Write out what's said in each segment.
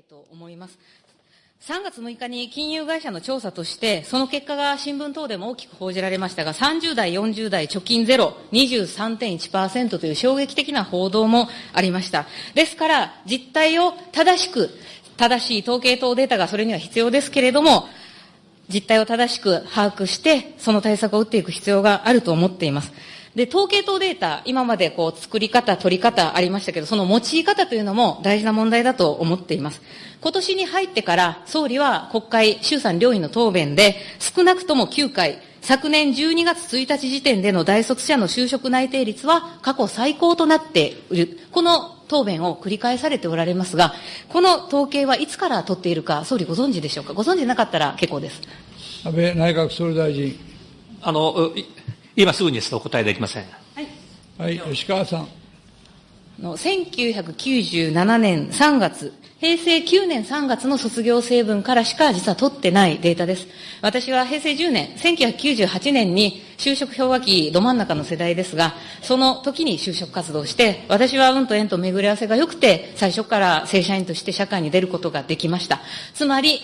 いと思います。3月6日に金融会社の調査として、その結果が新聞等でも大きく報じられましたが、30代、40代、貯金ゼロ、23.1%という衝撃的な報道もありました。ですから、実態を正しく、正しい統計等データがそれには必要ですけれども、実態を正しく把握して、その対策を打っていく必要があると思っています。で、統計等データ、今までこう、作り方、取り方ありましたけど、その用い方というのも大事な問題だと思っています。今年に入ってから、総理は国会、衆参両院の答弁で、少なくとも9回、昨年12月1日時点での大卒者の就職内定率は過去最高となっている。この答弁を繰り返されておられますが、この統計はいつから取っているか、総理ご存知でしょうか？ご存知なかったら結構です。安倍内閣総理大臣。あの、今すぐにですとお答えできません。はい。はい、吉川さん。の1997年3月、平成9年3月の卒業成分からしか実は取ってないデータです。私は平成10年、1998年に就職氷河期ど真ん中の世代ですが、その時に就職活動して、私は運と縁と巡り合わせが良くて、最初から正社員として社会に出ることができました。つまり、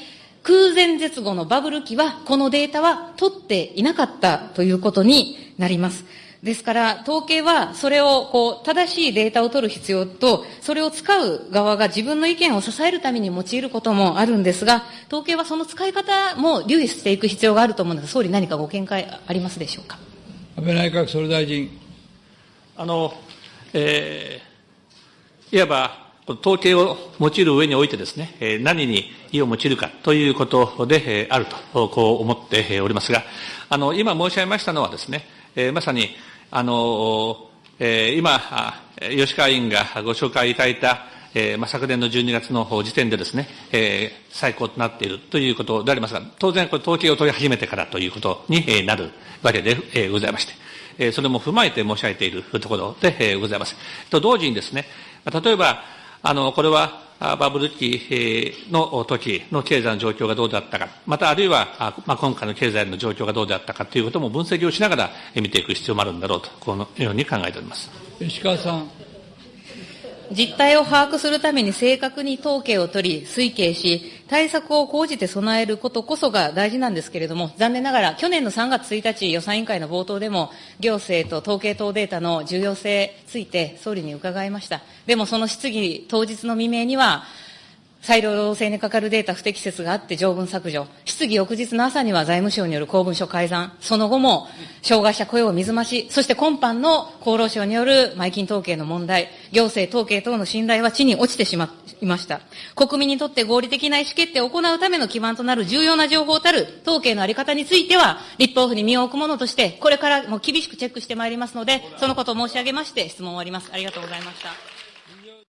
空前絶後のバブル期は、このデータは取っていなかったということになります。ですから、統計はそれをこう正しいデータを取る必要と、それを使う側が自分の意見を支えるために用いることもあるんですが、統計はその使い方も留意していく必要があると思うんですが、総理、何かご見解ありますでしょうか？安倍内閣総理大臣。あの、えー、いわば、統計を用いる上においてですね、何に意を用いるかということであると、こう思っておりますが、あの、今申し上げましたのはですね、まさに、あの、今、吉川委員がご紹介いただいた、昨年の12月の時点でですね、最高となっているということでありますが、当然、これ統計を取り始めてからということになるわけでございまして、それも踏まえて申し上げているところでございます。と同時にですね、例えば、あの、これは、バブル期の時の経済の状況がどうだったか、またあるいは、まあ、今回の経済の状況がどうであったかということも分析をしながら見ていく必要もあるんだろうと、このように考えております。石川さん。実態を把握するために正確に統計を取り、推計し、対策を講じて備えることこそが大事なんですけれども、残念ながら、去年の3月1日予算委員会の冒頭でも、行政と統計等データの重要性について総理に伺いました。でもその質疑当日の未明には、裁量労働制にかかるデータ不適切があって条文削除、質疑翌日の朝には財務省による公文書改ざん、その後も障害者雇用水増し、そして今般の厚労省による前金統計の問題、行政統計等の信頼は地に落ちてしまいました。国民にとって合理的な意思決定を行うための基盤となる重要な情報たる統計のあり方については、立法府に身を置くものとして、これからも厳しくチェックしてまいりますので、そのことを申し上げまして、質問を終わります。ありがとうございました。